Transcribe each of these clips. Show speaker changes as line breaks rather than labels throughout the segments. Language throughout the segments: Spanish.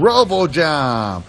RoboJam.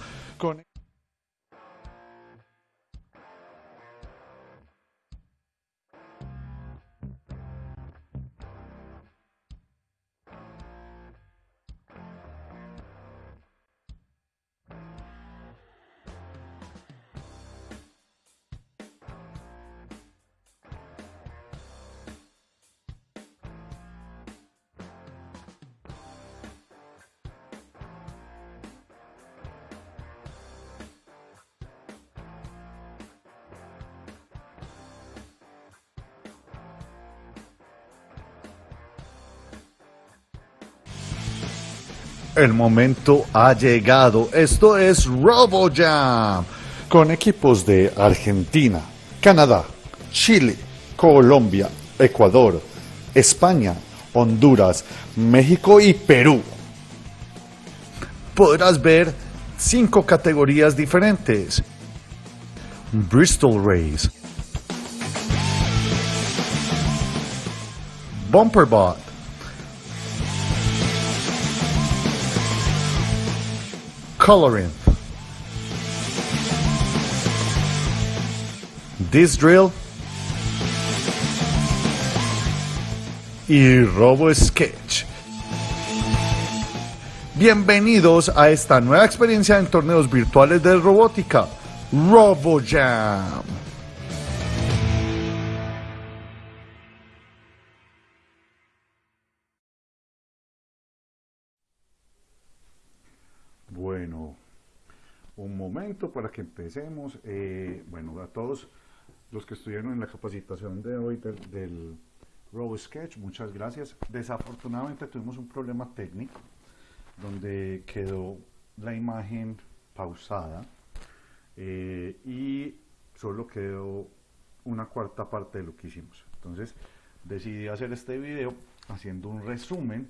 El momento ha llegado. Esto es RoboJam. Con equipos de Argentina, Canadá, Chile, Colombia, Ecuador, España, Honduras, México y Perú. Podrás ver cinco categorías diferentes. Bristol Race. Bumperbot. Coloring. This drill y Robo Sketch. Bienvenidos a esta nueva experiencia en torneos virtuales de robótica, RoboJam. Un momento para que empecemos. Eh, bueno, a todos los que estuvieron en la capacitación de hoy del, del RoboSketch, muchas gracias. Desafortunadamente tuvimos un problema técnico donde quedó la imagen pausada eh, y solo quedó una cuarta parte de lo que hicimos. Entonces decidí hacer este video haciendo un resumen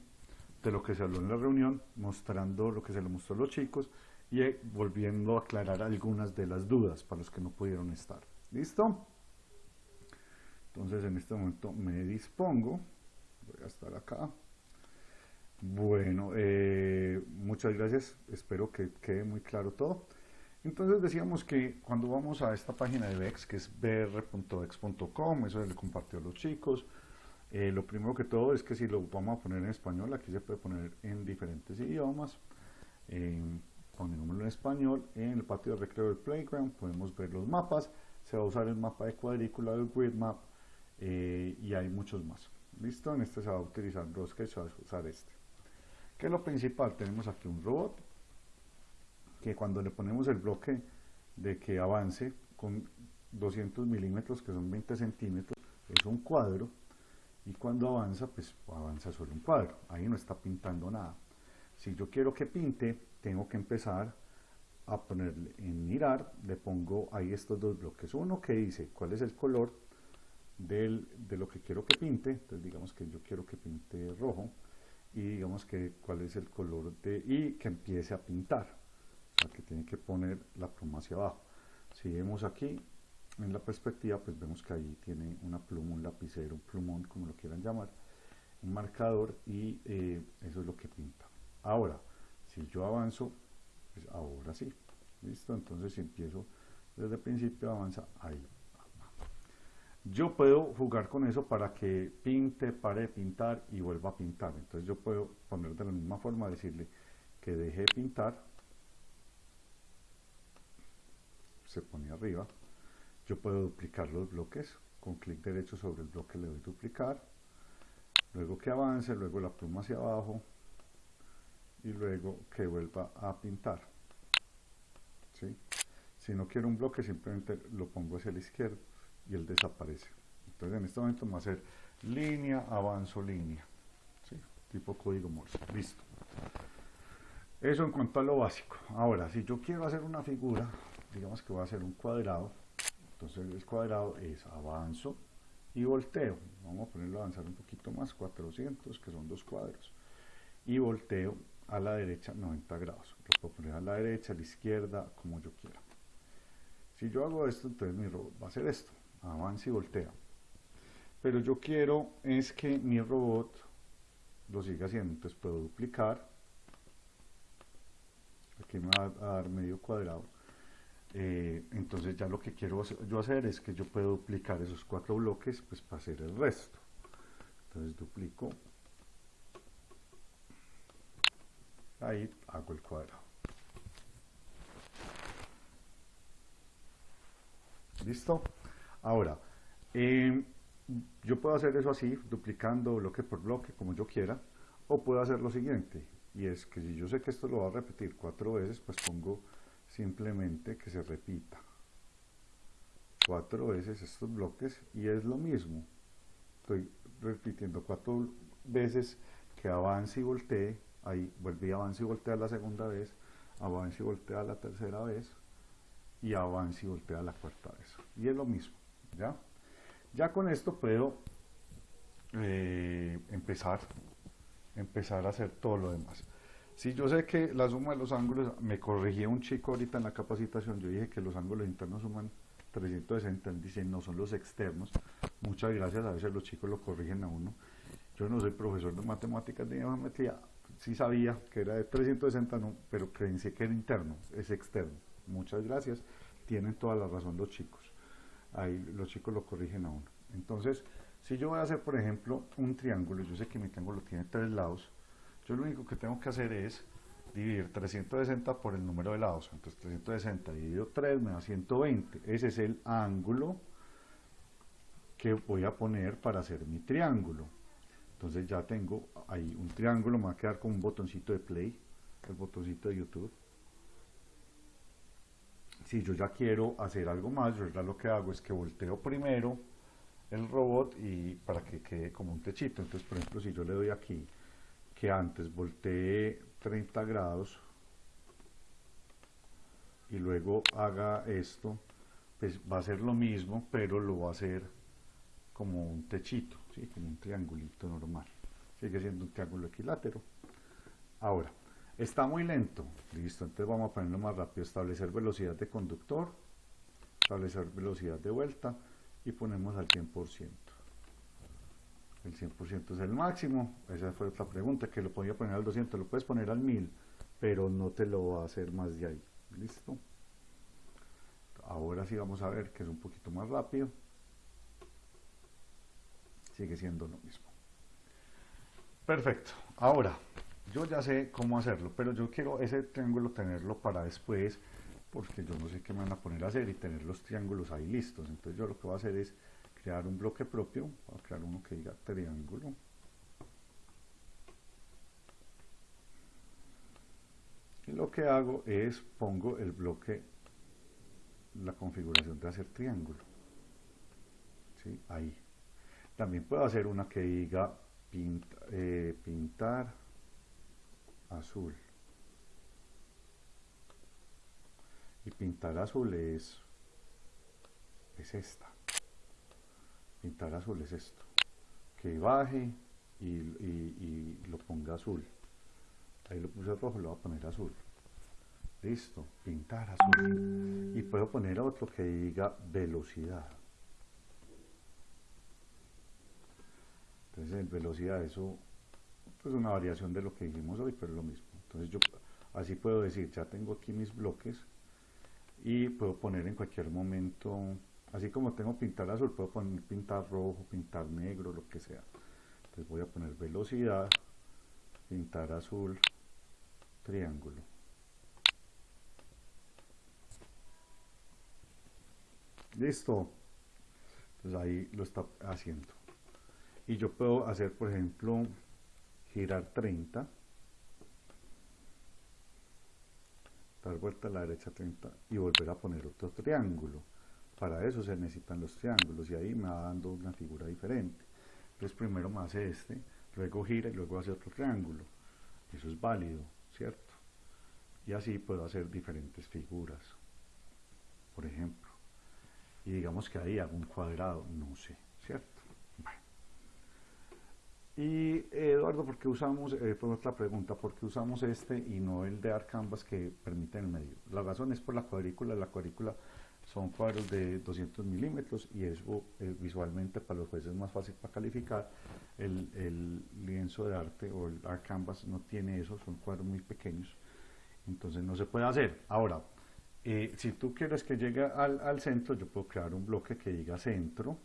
de lo que se habló en la reunión, mostrando lo que se le mostró a los chicos y eh, volviendo a aclarar algunas de las dudas para los que no pudieron estar. ¿Listo? Entonces en este momento me dispongo, voy a estar acá. Bueno, eh, muchas gracias, espero que quede muy claro todo. Entonces decíamos que cuando vamos a esta página de VEX, que es br.vex.com, eso le compartió a los chicos, eh, lo primero que todo es que si lo vamos a poner en español, aquí se puede poner en diferentes idiomas. En español, en el patio de recreo del playground podemos ver los mapas. Se va a usar el mapa de cuadrícula del grid map eh, y hay muchos más. ¿Listo? En este se va a utilizar Rosca se va a usar este. ¿Qué es lo principal? Tenemos aquí un robot que cuando le ponemos el bloque de que avance con 200 milímetros, que son 20 centímetros, es un cuadro y cuando avanza, pues avanza solo un cuadro, ahí no está pintando nada. Si yo quiero que pinte, tengo que empezar a ponerle en mirar, le pongo ahí estos dos bloques, uno que dice cuál es el color de lo que quiero que pinte, entonces digamos que yo quiero que pinte rojo, y digamos que cuál es el color de, y que empiece a pintar, o sea que tiene que poner la pluma hacia abajo. Si vemos aquí, en la perspectiva, pues vemos que ahí tiene una pluma, un lapicero, un plumón, como lo quieran llamar, un marcador y eh, eso es lo que pinta. Ahora, si yo avanzo, pues ahora sí, ¿listo? Entonces si empiezo desde el principio, avanza ahí. Yo puedo jugar con eso para que pinte, pare de pintar y vuelva a pintar. Entonces yo puedo poner de la misma forma, decirle que deje de pintar, se pone arriba, yo puedo duplicar los bloques, con clic derecho sobre el bloque le doy duplicar, luego que avance, luego la pluma hacia abajo y luego que vuelva a pintar. Si no quiero un bloque simplemente lo pongo hacia la izquierda y él desaparece. Entonces en este momento vamos a hacer línea, avanzo, línea. Tipo código Morse. Listo. Eso en cuanto a lo básico. Ahora, si yo quiero hacer una figura, digamos que voy a hacer un cuadrado, entonces el cuadrado es avanzo y volteo. Vamos a ponerlo a avanzar un poquito más, 400, que son dos cuadros. Y volteo a la derecha 90 grados. Lo puedo poner a la derecha, a la izquierda, como yo quiera. Si yo hago esto, entonces mi robot va a hacer esto. Avanza y voltea. Pero yo quiero es que mi robot lo siga haciendo. Entonces puedo duplicar. aquí me va a dar medio cuadrado. Eh, entonces ya lo que quiero yo hacer es que yo puedo duplicar esos cuatro bloques pues para hacer el resto. Entonces duplico. Ahí hago el cuadrado. ¿Listo? Ahora, eh, yo puedo hacer eso así, duplicando bloque por bloque, como yo quiera, o puedo hacer lo siguiente, y es que si yo sé que esto lo va a repetir cuatro veces, pues pongo simplemente que se repita cuatro veces estos bloques, y es lo mismo. Estoy repitiendo cuatro veces que avance y voltee, ahí vuelve y avance y voltea la segunda vez, avance y voltea la tercera vez, y avance y voltea la cuarta vez. Y es lo mismo, ¿ya? Ya con esto puedo eh, empezar, empezar a hacer todo lo demás. Si yo sé que la suma de los ángulos, me corrigía un chico ahorita en la capacitación, yo dije que los ángulos internos suman 360, él dice no son los externos. Muchas gracias, a veces los chicos lo corrigen a uno. Yo no soy profesor de matemáticas ni de geometría, sí sabía que era de 360, no, pero pensé que era interno, es externo. Muchas gracias, tienen toda la razón los chicos ahí los chicos lo corrigen a uno. Entonces, si yo voy a hacer, por ejemplo, un triángulo, yo sé que mi triángulo tiene tres lados, yo lo único que tengo que hacer es dividir 360 por el número de lados. Entonces 360 dividido 3 me da 120. Ese es el ángulo que voy a poner para hacer mi triángulo. Entonces ya tengo ahí un triángulo, me va a quedar con un botoncito de play, el botoncito de YouTube si yo ya quiero hacer algo más, yo ya lo que hago es que volteo primero el robot y para que quede como un techito. Entonces, por ejemplo, si yo le doy aquí que antes voltee 30 grados y luego haga esto, pues va a ser lo mismo, pero lo va a hacer como un techito, ¿sí? como un triangulito normal. Sigue siendo un triángulo equilátero. Ahora, Está muy lento. Listo, entonces vamos a ponerlo más rápido. Establecer velocidad de conductor, establecer velocidad de vuelta y ponemos al 100%. El 100% es el máximo. Esa fue otra pregunta, que lo podía poner al 200. Lo puedes poner al 1000, pero no te lo va a hacer más de ahí. Listo. Ahora sí vamos a ver que es un poquito más rápido. Sigue siendo lo mismo. Perfecto. Ahora, yo ya sé cómo hacerlo, pero yo quiero ese triángulo tenerlo para después, porque yo no sé qué me van a poner a hacer y tener los triángulos ahí listos. Entonces yo lo que voy a hacer es crear un bloque propio, voy a crear uno que diga triángulo. Y lo que hago es pongo el bloque, la configuración de hacer triángulo. ¿Sí? Ahí. También puedo hacer una que diga eh, pintar azul. Y pintar azul es, es esta. Pintar azul es esto. Que baje y, lo ponga azul. Ahí lo puse rojo, lo voy a poner azul. Listo, pintar azul. Y puedo poner otro que diga velocidad. Entonces, en velocidad, eso pues una variación de lo que dijimos hoy, pero es lo mismo. Entonces yo así puedo decir, ya tengo aquí mis bloques y puedo poner en cualquier momento, así como tengo pintar azul, puedo poner pintar rojo, pintar negro, lo que sea. Entonces voy a poner velocidad, pintar azul, triángulo. Listo. Entonces ahí lo está haciendo. Y yo puedo hacer, por ejemplo, girar 30, dar vuelta a la derecha 30 y volver a poner otro triángulo. Para eso se necesitan los triángulos y ahí me va dando una figura diferente. Entonces primero me hace este, luego gira y luego hace otro triángulo. Eso es válido, ¿cierto? Y así puedo hacer diferentes figuras, por ejemplo. Y digamos que ahí hago un cuadrado, no sé, ¿cierto? Y Eduardo, ¿por qué usamos, eh, fue otra pregunta, ¿por qué usamos este y no el de Arcanvas que permite el medio? La razón es por la cuadrícula, la cuadrícula son cuadros de 200 milímetros y eso eh, visualmente para los jueces es más fácil para calificar. El, el, lienzo de arte o el Arcanvas no tiene eso, son cuadros muy pequeños Entonces no se puede hacer. Ahora, eh, si tú quieres que llegue al, al centro, yo puedo crear un bloque que diga centro.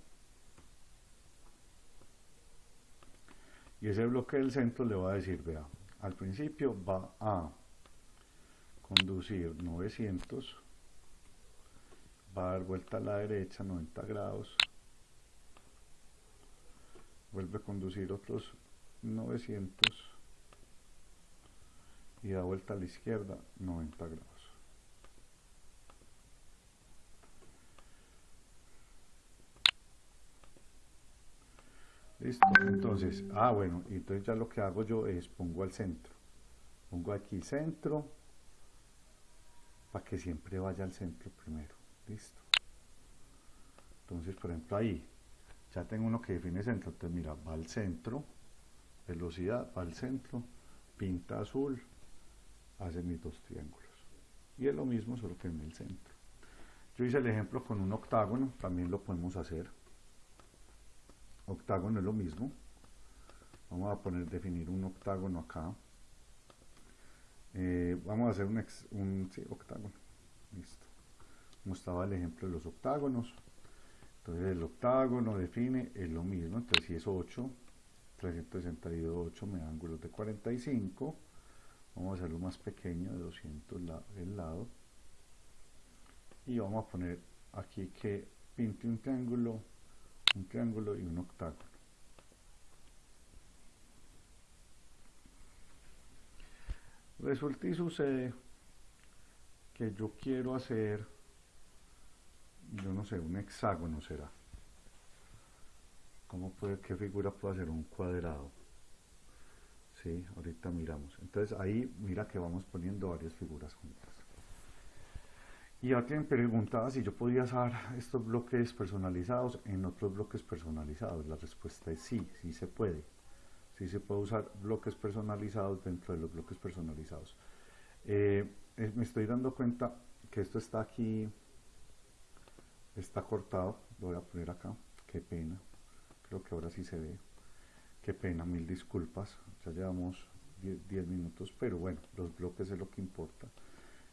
Y ese bloque del centro le va a decir, vea, al principio va a conducir 900, va a dar vuelta a la derecha 90 grados, vuelve a conducir otros 900 y da vuelta a la izquierda 90 grados. Listo, entonces, ah bueno, entonces ya lo que hago yo es pongo al centro. Pongo aquí centro, para que siempre vaya al centro primero. Listo. Entonces, por ejemplo, ahí ya tengo uno que define centro. Entonces, mira, va al centro, velocidad, va al centro, pinta azul, hace mis dos triángulos. Y es lo mismo, solo que en el centro. Yo hice el ejemplo con un octágono, también lo podemos hacer octágono es lo mismo. Vamos a poner definir un octágono acá. Eh, vamos a hacer un, un octágono. Listo. Como estaba el ejemplo de los octágonos. Entonces el octágono define es lo mismo. Entonces si es 8 368 me da ángulos de 45 vamos a hacerlo más pequeño de 200 el lado. Y vamos a poner aquí que pinte un triángulo un triángulo y un octágono. Resulta y sucede que yo quiero hacer, yo no sé, un hexágono será. ¿Cómo puede, qué figura puede hacer un cuadrado? Sí, ahorita miramos. Entonces ahí mira que vamos poniendo varias figuras juntas. Y alguien preguntaba si yo podía usar estos bloques personalizados en otros bloques personalizados. La respuesta es sí, sí se puede. Sí se puede usar bloques personalizados dentro de los bloques personalizados. Eh, me estoy dando cuenta que esto está aquí, está cortado. Lo voy a poner acá. Qué pena. Creo que ahora sí se ve. Qué pena, mil disculpas. Ya llevamos 10 minutos, pero bueno, los bloques es lo que importa.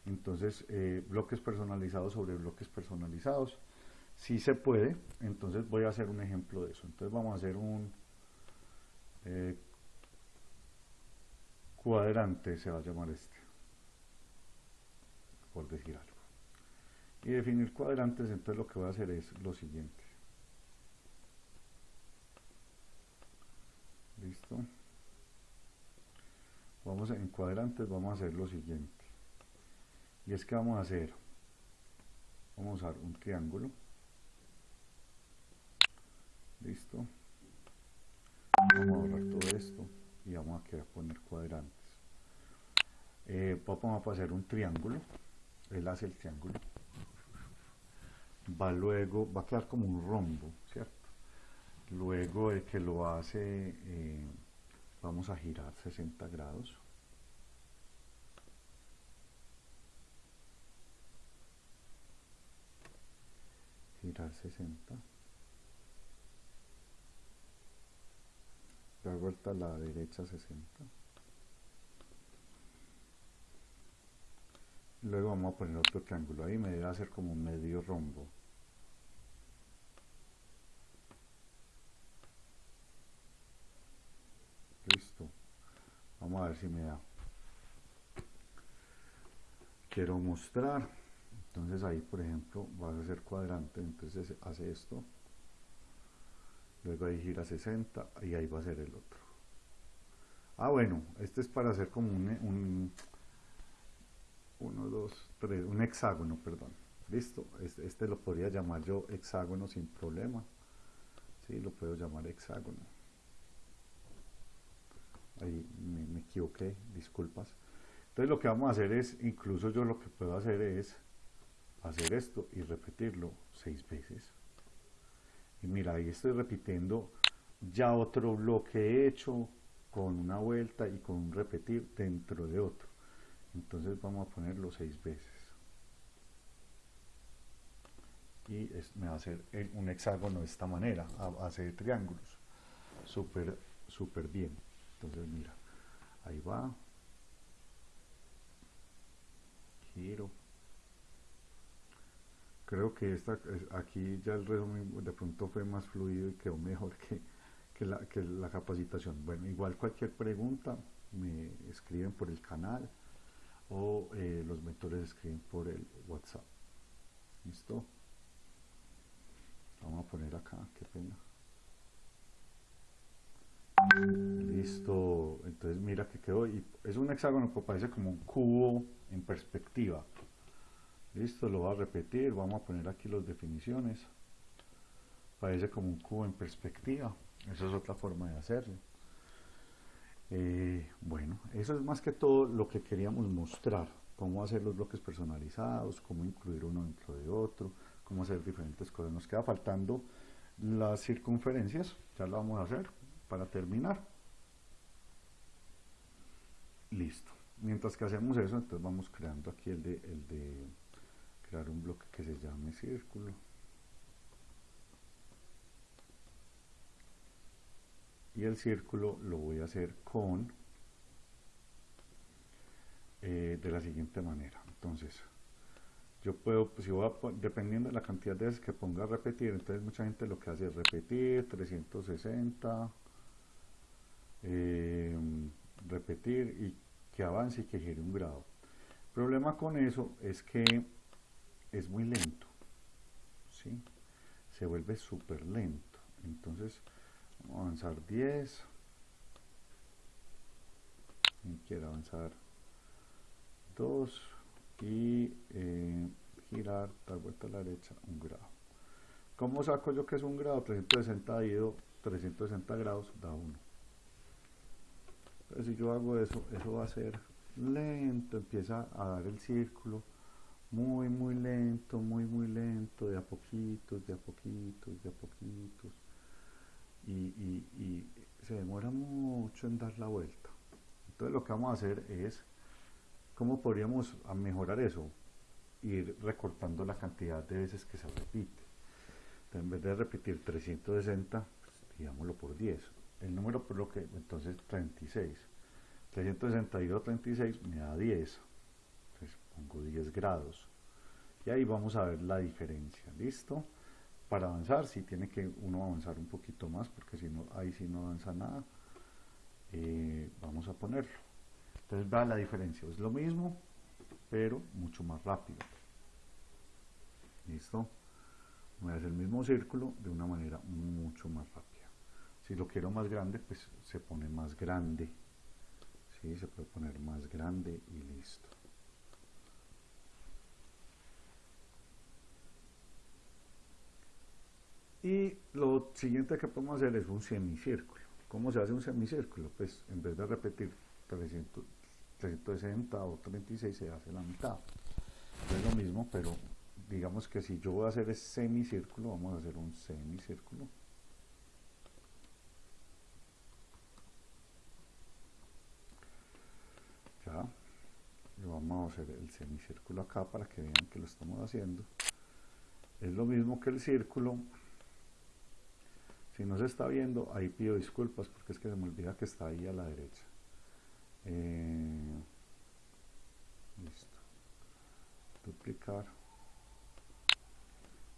Entonces, eh, bloques personalizados sobre bloques personalizados. Si se puede, entonces voy a hacer un ejemplo de eso. Entonces vamos a hacer un eh, cuadrante, se va a llamar este, por decir algo. Y definir cuadrantes, entonces lo que voy a hacer es lo siguiente. Listo. Vamos en cuadrantes, vamos a hacer lo siguiente y es que vamos a hacer vamos a usar un triángulo. Listo. Vamos a borrar todo esto y vamos a querer poner cuadrantes. Eh, vamos a hacer un triángulo. Él hace el triángulo. Va luego va a quedar como un rombo cierto luego de que lo hace eh, vamos a girar 60 grados girar 60 dar vuelta a la derecha 60 luego vamos a poner otro triángulo. Ahí me debe hacer como medio rombo. Listo. Vamos a ver si me da. Quiero mostrar entonces ahí por ejemplo vas a hacer cuadrante entonces hace esto luego ahí gira 60 y ahí va a ser el otro ah bueno este es para hacer como un, un 1, 2, 3, un hexágono, perdón. Listo, este, este, lo podría llamar yo hexágono sin problema. Sí, lo puedo llamar hexágono. Ahí me, me, equivoqué, disculpas. Entonces lo que vamos a hacer es, incluso yo lo que puedo hacer es hacer esto y repetirlo seis veces. Y mira, ahí estoy repitiendo ya otro bloque hecho con una vuelta y con un repetir dentro de otro. Entonces vamos a ponerlo seis veces. Y me va a hacer un hexágono de esta manera, a base de triángulos. Súper, súper bien. Entonces mira, ahí va, creo que esta, aquí ya el resumen de pronto fue más fluido y quedó mejor que, que, la, que la capacitación. Bueno, igual cualquier pregunta me escriben por el canal o eh, los mentores escriben por el WhatsApp. ¿Listo? Vamos a poner acá, qué pena. Listo, entonces mira que quedó, y es un hexágono que parece como un cubo en perspectiva. Listo, lo voy a repetir, vamos a poner aquí las definiciones. Parece como un cubo en perspectiva, esa es otra forma de hacerlo. Eh, bueno, eso es más que todo lo que queríamos mostrar, cómo hacer los bloques personalizados, cómo incluir uno dentro de otro, cómo hacer diferentes cosas. Nos queda faltando las circunferencias, ya lo vamos a hacer para terminar. Listo. Mientras que hacemos eso, entonces vamos creando aquí el de, el de crear un bloque que se llame círculo. Y el círculo lo voy a hacer con eh, de la siguiente manera. Entonces, yo puedo, pues, si voy a, dependiendo de la cantidad de veces que ponga a repetir, entonces mucha gente lo que hace es repetir 360, eh, repetir y que avance y que gire un grado. El problema con eso es que es muy lento, ¿sí? se vuelve súper lento. Entonces, vamos a avanzar 10, y quiero avanzar 2 y eh, girar, dar vuelta a la derecha un grado. ¿Cómo saco yo que es un grado? 360 ido 360 grados da 1 si yo hago eso, eso va a ser lento, empieza a dar el círculo muy, muy lento, muy, muy lento, de a poquitos, de a poquitos, de a poquitos. Y, se demora mucho en dar la vuelta. Entonces lo que vamos a hacer es, ¿cómo podríamos mejorar eso? Ir recortando la cantidad de veces que se repite. en vez de repetir 360, pues, digámoslo por 10 el número por lo que entonces 36 362 36 me da 10 entonces pongo 10 grados. Y ahí vamos a ver la diferencia listo para avanzar si tiene que uno avanzar un poquito más porque si no ahí si no avanza nada. Eh, vamos a ponerlo. Entonces va la diferencia. Es lo mismo pero mucho más rápido. Listo voy a hacer el mismo círculo de una manera mucho más rápida. Si lo quiero más grande, pues se pone más grande. ¿sí? Se puede poner más grande y listo. Y lo siguiente que podemos hacer es un semicírculo. ¿Cómo se hace un semicírculo? Pues en vez de repetir 300, 360 o 36 se hace la mitad. Es lo mismo, pero digamos que si yo voy a hacer ese semicírculo, vamos a hacer un semicírculo. vamos a hacer el semicírculo acá para que vean que lo estamos haciendo es lo mismo que el círculo si no se está viendo ahí pido disculpas porque es que se me olvida que está ahí a la derecha. Eh, listo. Duplicar.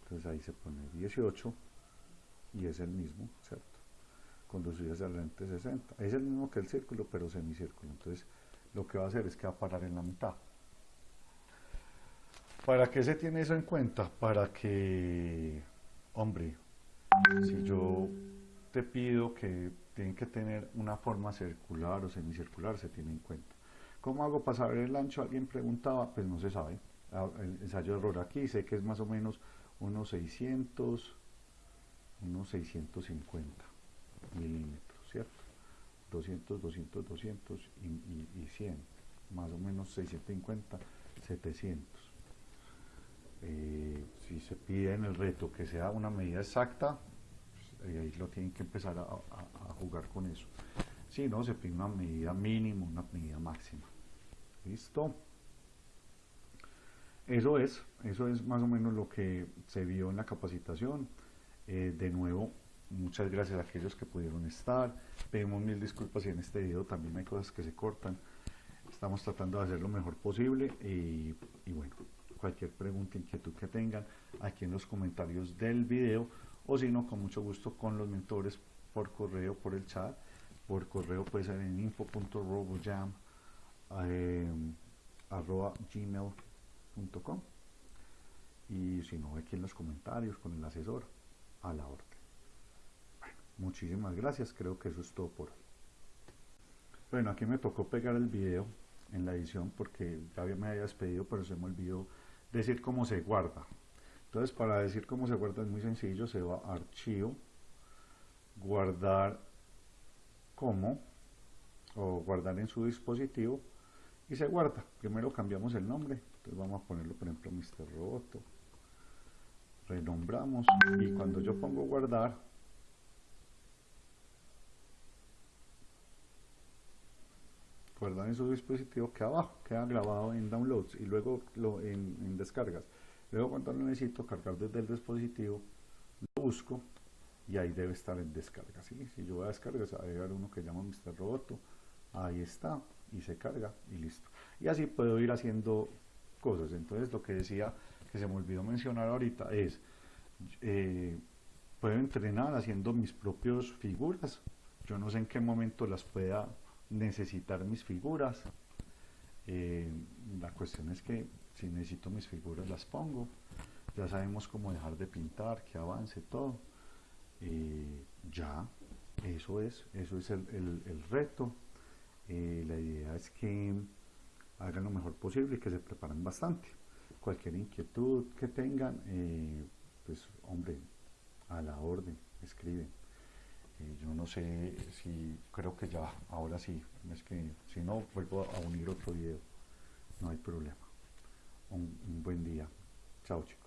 Entonces ahí se pone 18 y es el mismo cierto conducir hacia el lente 60 es el mismo que el círculo pero semicírculo. Entonces lo que va a hacer es que va a parar en la mitad. ¿Para qué se tiene eso en cuenta? Para que, hombre, si yo te pido que tienen que tener una forma circular o semicircular, se tiene en cuenta. ¿Cómo hago para saber el ancho? Alguien preguntaba, pues no se sabe. Ah, el ensayo de error aquí, sé que es más o menos unos 600, unos 650 milímetros, ¿cierto? 200, 200, 200 y, 100, más o menos 650, 700. Eh, si se pide en el reto que sea una medida exacta, pues, ahí lo tienen que empezar a, jugar con eso. Si no, se pide una medida mínima, una medida máxima. ¿Listo? Eso es, eso es más o menos lo que se vio en la capacitación. Eh, de nuevo, Muchas gracias a aquellos que pudieron estar. Pedimos mil disculpas si en este video también hay cosas que se cortan. Estamos tratando de hacer lo mejor posible y bueno, cualquier pregunta, inquietud que tengan aquí en los comentarios del video o si no, con mucho gusto con los mentores por correo, por el chat, por correo puede ser en info.robojam eh, gmail.com y si no, aquí en los comentarios con el asesor a la orden. Muchísimas gracias, creo que eso es todo por hoy. Bueno, aquí me tocó pegar el video en la edición porque ya me había despedido, pero se me olvidó decir cómo se guarda. Entonces, para decir cómo se guarda es muy sencillo, se va a archivo, guardar como, o guardar en su dispositivo, y se guarda. Primero cambiamos el nombre, entonces vamos a ponerlo, por ejemplo, Mr. Roboto. Renombramos, y cuando yo pongo guardar, guardar en su dispositivo queda abajo, queda grabado en downloads y luego lo en, descargas. Luego cuando lo necesito cargar desde el dispositivo, lo busco y ahí debe estar en descarga. Si yo voy a descargar, va a llegar uno que llama Mr. Roboto, ahí está y se carga y listo. Y así puedo ir haciendo cosas. Entonces lo que decía que se me olvidó mencionar ahorita es, eh, puedo entrenar haciendo mis propias figuras. Yo no sé en qué momento las pueda necesitar mis figuras. Eh, la cuestión es que si necesito mis figuras las pongo. Ya sabemos cómo dejar de pintar, que avance todo. Eh, ya, eso es, eso es el, el, reto. Eh, la idea es que hagan lo mejor posible y que se preparen bastante. Cualquier inquietud que tengan, pues hombre, a la orden, escriben. Eh, yo no sé si, creo que ya, ahora sí, es que si no, vuelvo a unir otro video, no hay problema. un buen día. Chao chicos.